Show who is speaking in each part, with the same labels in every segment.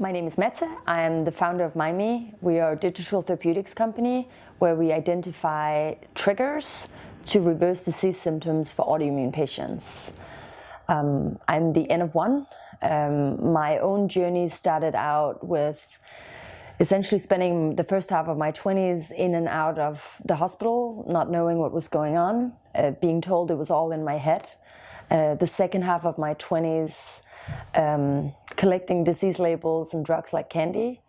Speaker 1: My name is Mette. I am the founder of Mymee. We are a digital therapeutics company where we identify triggers to reverse disease symptoms for autoimmune patients. Um, I'm the N of one. Um, my own journey started out with essentially spending the first half of my 20s in and out of the hospital, not knowing what was going on, uh, being told it was all in my head. Uh, the second half of my 20s, um, collecting disease labels and drugs like candy.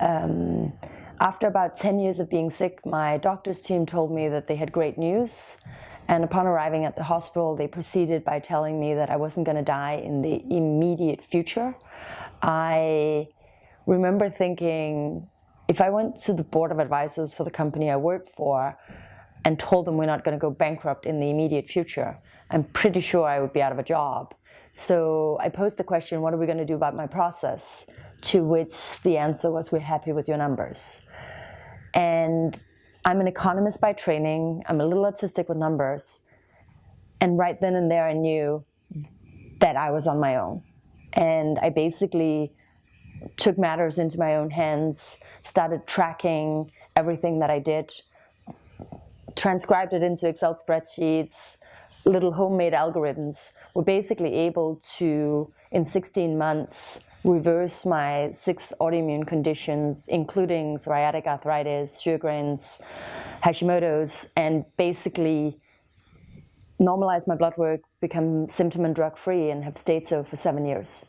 Speaker 1: Um, after about 10 years of being sick, my doctor's team told me that they had great news. And upon arriving at the hospital, they proceeded by telling me that I wasn't going to die in the immediate future. I remember thinking, if I went to the board of advisors for the company I work for and told them we're not going to go bankrupt in the immediate future, I'm pretty sure I would be out of a job. So I posed the question, what are we going to do about my process? To which the answer was, we're happy with your numbers. And I'm an economist by training. I'm a little autistic with numbers. And right then and there, I knew that I was on my own. And I basically took matters into my own hands, started tracking everything that I did, transcribed it into Excel spreadsheets, little homemade algorithms were basically able to, in 16 months, reverse my six autoimmune conditions, including psoriatic arthritis, Sjogren's, Hashimoto's, and basically normalize my blood work, become symptom and drug free, and have stayed so for seven years.